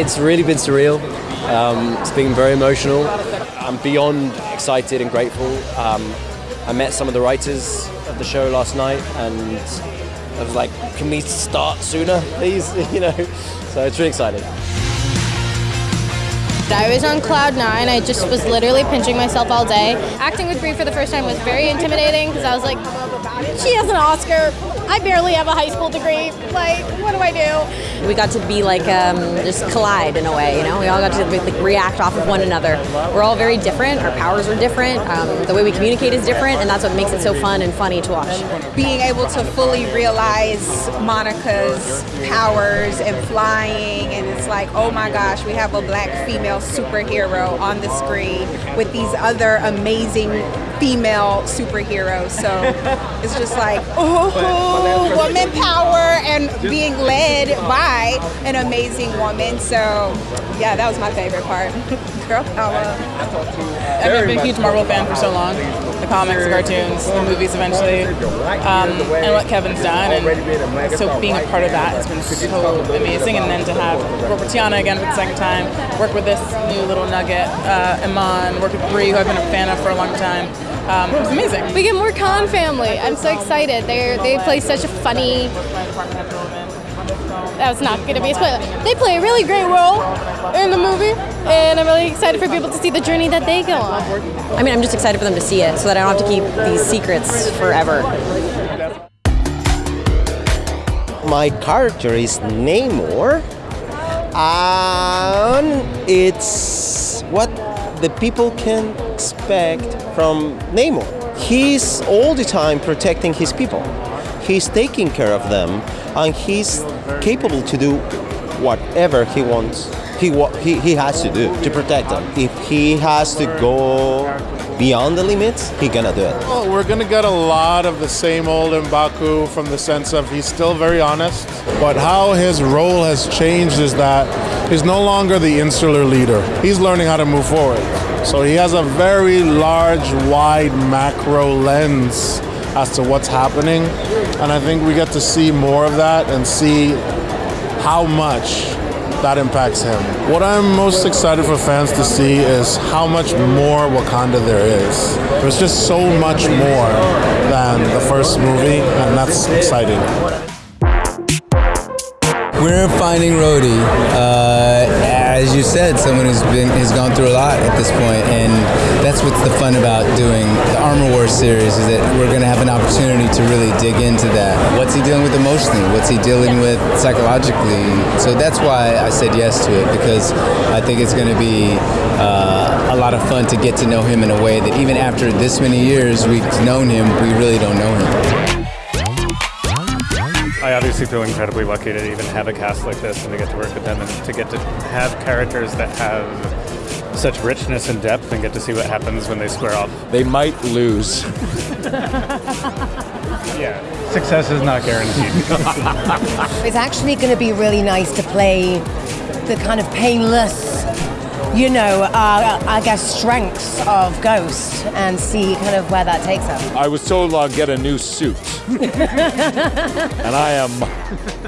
it's really been surreal. Um, it's been very emotional. I'm beyond excited and grateful. Um, I met some of the writers of the show last night, and I was like, "Can we start sooner, please?" you know. So it's really exciting. I was on cloud nine. I just was literally pinching myself all day. Acting with Brie for the first time was very intimidating because I was like, she has an Oscar. I barely have a high school degree. Like, what do I do? We got to be like, um, just collide in a way, you know? We all got to like, react off of one another. We're all very different. Our powers are different. Um, the way we communicate is different, and that's what makes it so fun and funny to watch. Being able to fully realize Monica's powers and flying, and it's like, oh my gosh, we have a black female superhero on the screen with these other amazing female superhero. So it's just like, oh, woman power and being led by an amazing woman. So yeah, that was my favorite part. Girl power. I've been a huge Marvel fan for so long. The comics, the cartoons, the movies eventually, um, and what Kevin's done. And so being a part of that has been so amazing. And then to have work with Tiana again for the second time, work with this new little nugget, uh, Iman, work with Brie, who I've been a fan of for a long time. Um, it was amazing. We get more Khan family. I'm so excited. They they play such a funny. That was not going to be a spoiler. They play a really great role in the movie, and I'm really excited for people to see the journey that they go on. I mean, I'm just excited for them to see it so that I don't have to keep these secrets forever. My character is Namor, and it's what the people can expect from Namor. He's all the time protecting his people. He's taking care of them, and he's capable to do whatever he wants. He, he, he has to do to protect them. If he has to go beyond the limits, he gonna do it. Well, we're gonna get a lot of the same old Mbaku from the sense of he's still very honest, but how his role has changed is that he's no longer the insular leader. He's learning how to move forward. So he has a very large, wide macro lens as to what's happening, and I think we get to see more of that and see how much that impacts him. What I'm most excited for fans to see is how much more Wakanda there is. There's just so much more than the first movie, and that's exciting. We're finding Rhodey. Uh, as you said, someone who's been has gone through a lot at this point, and that's what's the fun about doing the Armor Wars series is that we're going to have an opportunity to really dig into that. What's he dealing with emotionally? What's he dealing with psychologically? So that's why I said yes to it because I think it's going to be uh, a lot of fun to get to know him in a way that even after this many years we've known him, we really don't know him. I obviously feel incredibly lucky to even have a cast like this and to get to work with them and to get to have characters that have such richness and depth and get to see what happens when they square off. They might lose. yeah, success is not guaranteed. it's actually going to be really nice to play the kind of painless you know, uh, I guess, strengths of Ghost and see kind of where that takes us. I was told I'll get a new suit. and I am,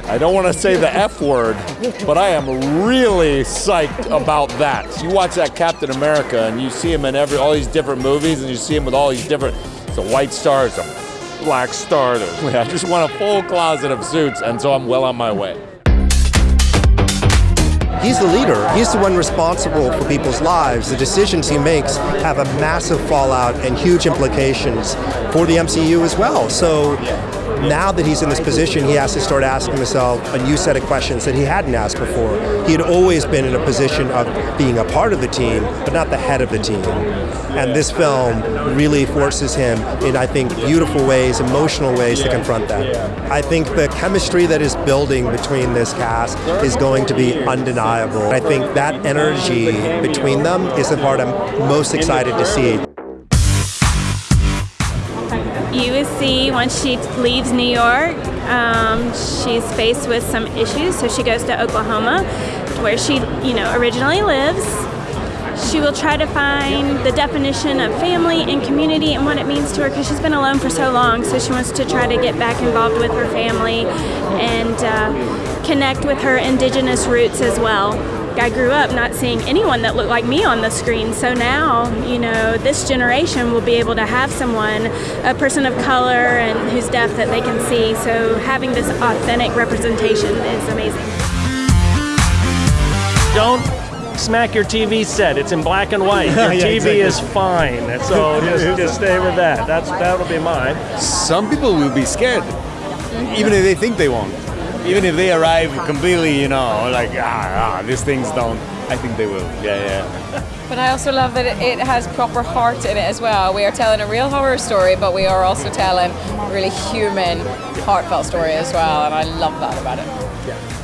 I don't want to say the F word, but I am really psyched about that. You watch that Captain America and you see him in every all these different movies and you see him with all these different, it's a white star, it's a black star. I just want a full closet of suits and so I'm well on my way. He's the leader. He's the one responsible for people's lives. The decisions he makes have a massive fallout and huge implications for the MCU as well. So now that he's in this position, he has to start asking himself a new set of questions that he hadn't asked before. He had always been in a position of being a part of the team, but not the head of the team. And this film really forces him in, I think, beautiful ways, emotional ways to confront that. I think the chemistry that is building between this cast is going to be undeniable. I think that energy between them is the part I'm most excited to see. You will see once she leaves New York, um, she's faced with some issues, so she goes to Oklahoma, where she, you know, originally lives. She will try to find the definition of family and community and what it means to her because she's been alone for so long. So she wants to try to get back involved with her family and uh, connect with her indigenous roots as well. I grew up not seeing anyone that looked like me on the screen. So now, you know, this generation will be able to have someone, a person of color and who's deaf that they can see. So having this authentic representation is amazing. Don't smack your TV set. It's in black and white. Your Yeah, TV exactly. is fine. So just, just stay with that. That's that'll be mine. Some people will be scared, even if they think they won't. Even if they arrive completely, you know, like ah, ah these things don't. I think they will. Yeah, yeah. But I also love that it has proper heart in it as well. We are telling a real horror story, but we are also telling a really human, heartfelt story as well, and I love that about it.